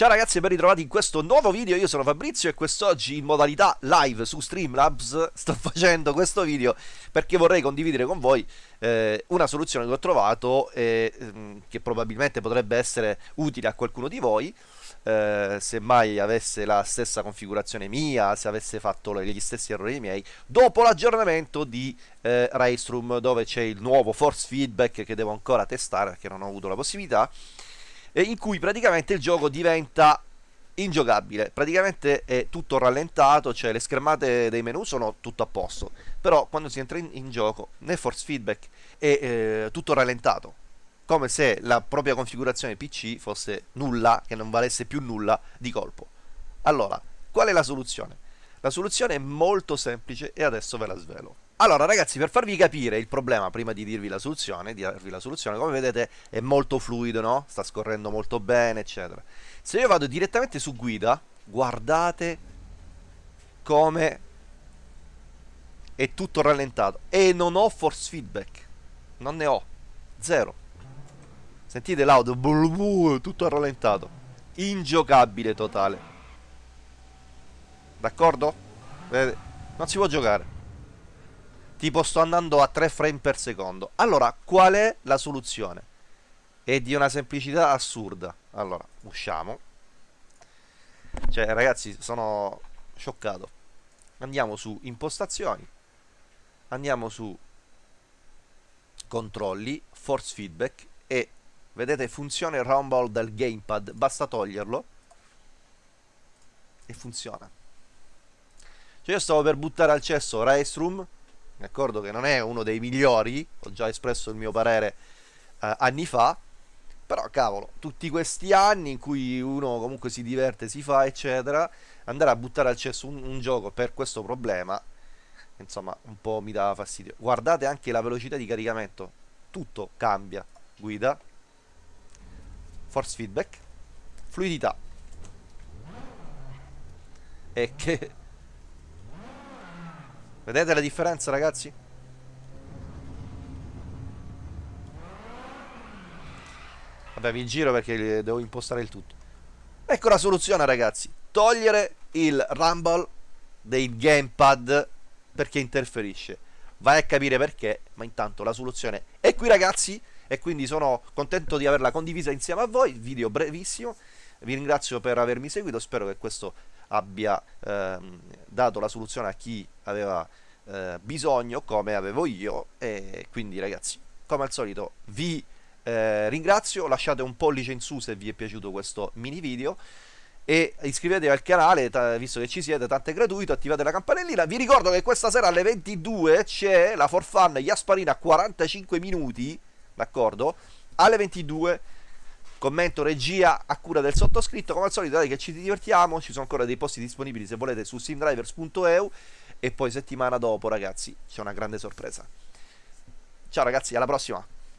Ciao ragazzi e ben ritrovati in questo nuovo video, io sono Fabrizio e quest'oggi in modalità live su Streamlabs sto facendo questo video perché vorrei condividere con voi eh, una soluzione che ho trovato e eh, che probabilmente potrebbe essere utile a qualcuno di voi eh, se mai avesse la stessa configurazione mia, se avesse fatto gli stessi errori miei, dopo l'aggiornamento di eh, Raceroom dove c'è il nuovo force feedback che devo ancora testare perché non ho avuto la possibilità in cui praticamente il gioco diventa ingiocabile, praticamente è tutto rallentato, cioè le schermate dei menu sono tutto a posto, però quando si entra in, in gioco nel force feedback è eh, tutto rallentato, come se la propria configurazione PC fosse nulla, che non valesse più nulla di colpo. Allora, qual è la soluzione? La soluzione è molto semplice e adesso ve la svelo. Allora ragazzi per farvi capire il problema prima di dirvi la soluzione, di la soluzione come vedete è molto fluido no? Sta scorrendo molto bene eccetera. Se io vado direttamente su guida guardate come è tutto rallentato. E non ho force feedback. Non ne ho, zero. Sentite l'audio, tutto rallentato. Ingiocabile totale D'accordo? Non si può giocare tipo sto andando a 3 frame per secondo. Allora, qual è la soluzione? È di una semplicità assurda. Allora, usciamo. Cioè, ragazzi, sono scioccato. Andiamo su impostazioni. Andiamo su controlli, force feedback e vedete funzione rumble del gamepad. Basta toglierlo e funziona. Cioè io stavo per buttare al cesso Room d'accordo che non è uno dei migliori, ho già espresso il mio parere eh, anni fa, però cavolo, tutti questi anni in cui uno comunque si diverte, si fa eccetera, andare a buttare al cesso un, un gioco per questo problema, insomma un po' mi dà fastidio. Guardate anche la velocità di caricamento, tutto cambia, guida, force feedback, fluidità. E che Vedete la differenza ragazzi? Vabbè vi giro perché devo impostare il tutto. Ecco la soluzione ragazzi. Togliere il rumble dei gamepad Perché interferisce. Vai a capire perché Ma intanto la soluzione è qui ragazzi E quindi sono contento di averla condivisa insieme a voi. Video brevissimo. Vi ringrazio per avermi seguito. Spero che questo abbia ehm, dato la soluzione a chi aveva eh, bisogno come avevo io e quindi ragazzi come al solito vi eh, ringrazio lasciate un pollice in su se vi è piaciuto questo mini video e iscrivetevi al canale visto che ci siete, tanto è gratuito, attivate la campanellina. Vi ricordo che questa sera alle 22 c'è la For Fun Jasparina 45 minuti, d'accordo? Alle 22 commento regia a cura del sottoscritto. Come al solito dai che ci divertiamo. Ci sono ancora dei posti disponibili se volete su simdrivers.eu e poi settimana dopo ragazzi c'è una grande sorpresa. Ciao ragazzi alla prossima